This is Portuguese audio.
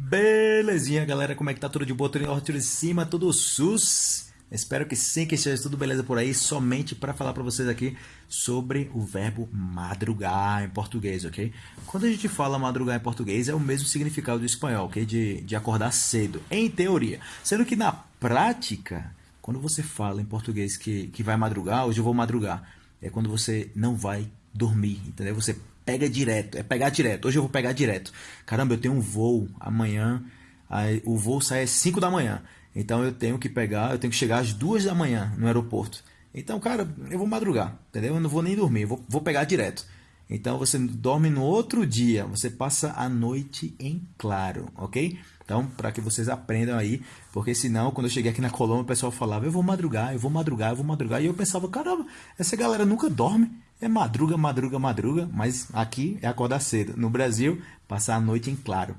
Belezinha, galera? Como é que tá? Tudo de boa? Tudo em de cima? Tudo sus? Espero que sim, que esteja tudo beleza por aí. Somente para falar para vocês aqui sobre o verbo madrugar em português, ok? Quando a gente fala madrugar em português, é o mesmo significado do espanhol, ok? De, de acordar cedo, em teoria. Sendo que na prática, quando você fala em português que, que vai madrugar, hoje eu vou madrugar, é quando você não vai dormir, entendeu? Você pega direto, é pegar direto. Hoje eu vou pegar direto. Caramba, eu tenho um voo amanhã, aí, o voo sai às 5 da manhã. Então eu tenho que pegar, eu tenho que chegar às 2 da manhã no aeroporto. Então, cara, eu vou madrugar, entendeu? Eu não vou nem dormir, eu vou, vou pegar direto. Então você dorme no outro dia, você passa a noite em claro, ok? Então, para que vocês aprendam aí, porque senão, quando eu cheguei aqui na Colômbia, o pessoal falava, eu vou madrugar, eu vou madrugar, eu vou madrugar. E eu pensava, caramba, essa galera nunca dorme. É madruga, madruga, madruga, mas aqui é acordar cedo. No Brasil, passar a noite em claro.